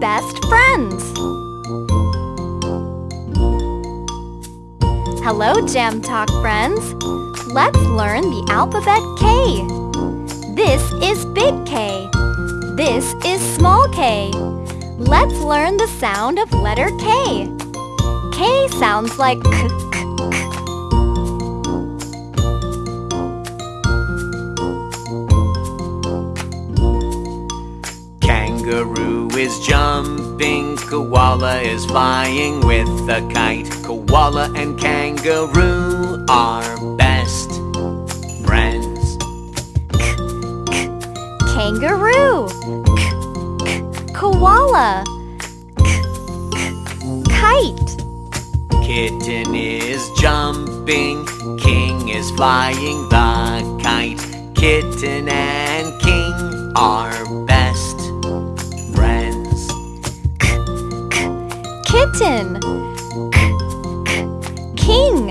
best friends. Hello, Jam Talk friends. Let's learn the alphabet K. This is big K. This is small k. Let's learn the sound of letter K. K sounds like k, k, is jumping, koala is flying with a kite. Koala and kangaroo are best friends. Kangaroo. K, k, koala. K, kite. Kitten is jumping, king is flying the kite. Kitten and king are Kitten. K, k, king.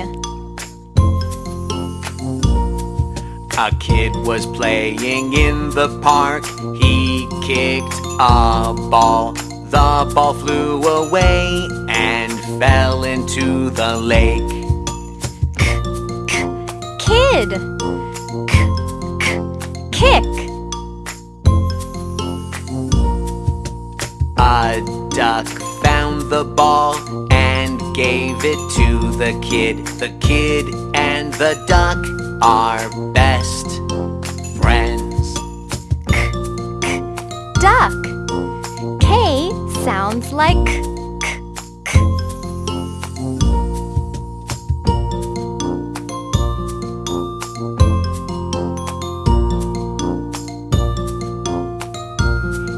A kid was playing in the park. He kicked a ball. The ball flew away and fell into the lake. Kid. K, k, kick. A duck the ball and gave it to the kid. The kid and the duck are best friends. Duck. K sounds like k, k.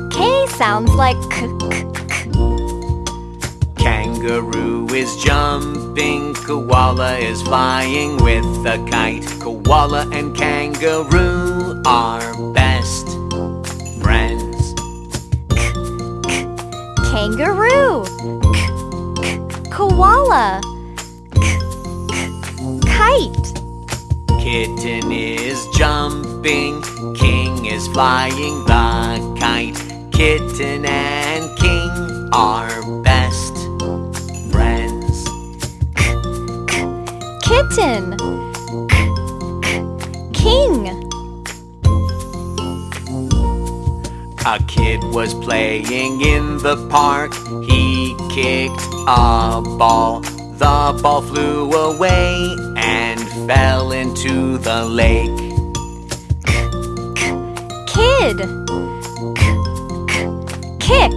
K sounds like k, k, k. Kangaroo is jumping, koala is flying with a kite. Koala and kangaroo are best friends. Kangaroo. K, k, koala. K, kite. Kitten is jumping, king is flying the kite. Kitten and king are Kitten. K, k, king. A kid was playing in the park. He kicked a ball. The ball flew away and fell into the lake. Kid. K, k, kick.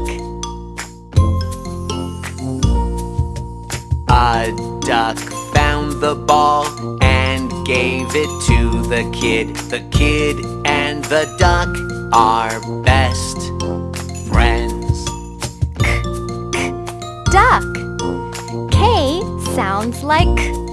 A duck found the ball and gave it to the kid. The kid and the duck are best friends. Duck. K sounds like